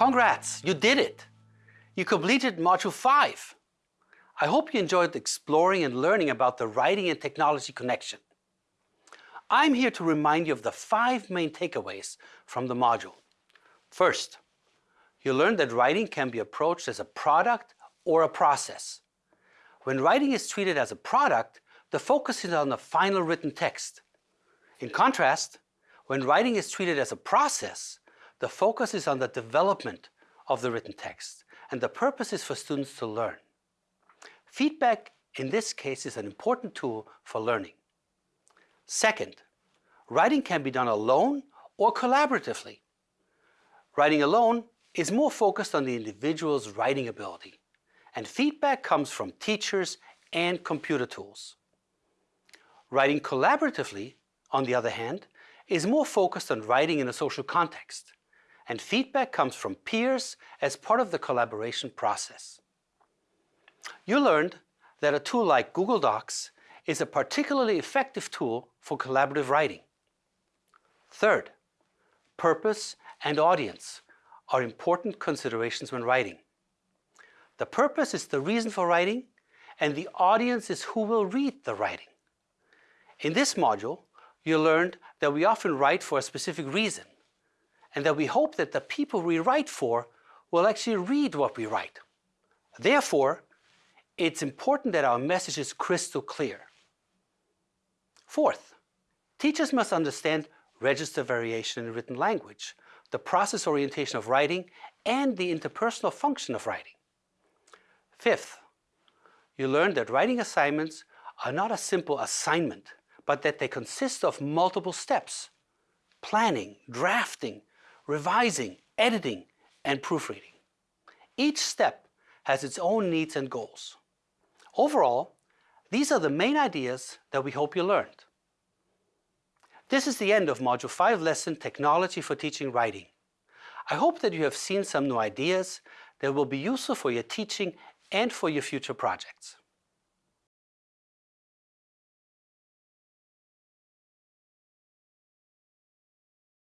Congrats, you did it! You completed Module 5. I hope you enjoyed exploring and learning about the writing and technology connection. I'm here to remind you of the five main takeaways from the module. First, you learned that writing can be approached as a product or a process. When writing is treated as a product, the focus is on the final written text. In contrast, when writing is treated as a process, the focus is on the development of the written text, and the purpose is for students to learn. Feedback in this case is an important tool for learning. Second, writing can be done alone or collaboratively. Writing alone is more focused on the individual's writing ability, and feedback comes from teachers and computer tools. Writing collaboratively, on the other hand, is more focused on writing in a social context, and feedback comes from peers as part of the collaboration process. You learned that a tool like Google Docs is a particularly effective tool for collaborative writing. Third, purpose and audience are important considerations when writing. The purpose is the reason for writing, and the audience is who will read the writing. In this module, you learned that we often write for a specific reason, and that we hope that the people we write for will actually read what we write. Therefore, it's important that our message is crystal clear. Fourth, teachers must understand register variation in written language, the process orientation of writing, and the interpersonal function of writing. Fifth, you learned that writing assignments are not a simple assignment, but that they consist of multiple steps, planning, drafting, revising, editing, and proofreading. Each step has its own needs and goals. Overall, these are the main ideas that we hope you learned. This is the end of Module 5 lesson Technology for Teaching Writing. I hope that you have seen some new ideas that will be useful for your teaching and for your future projects.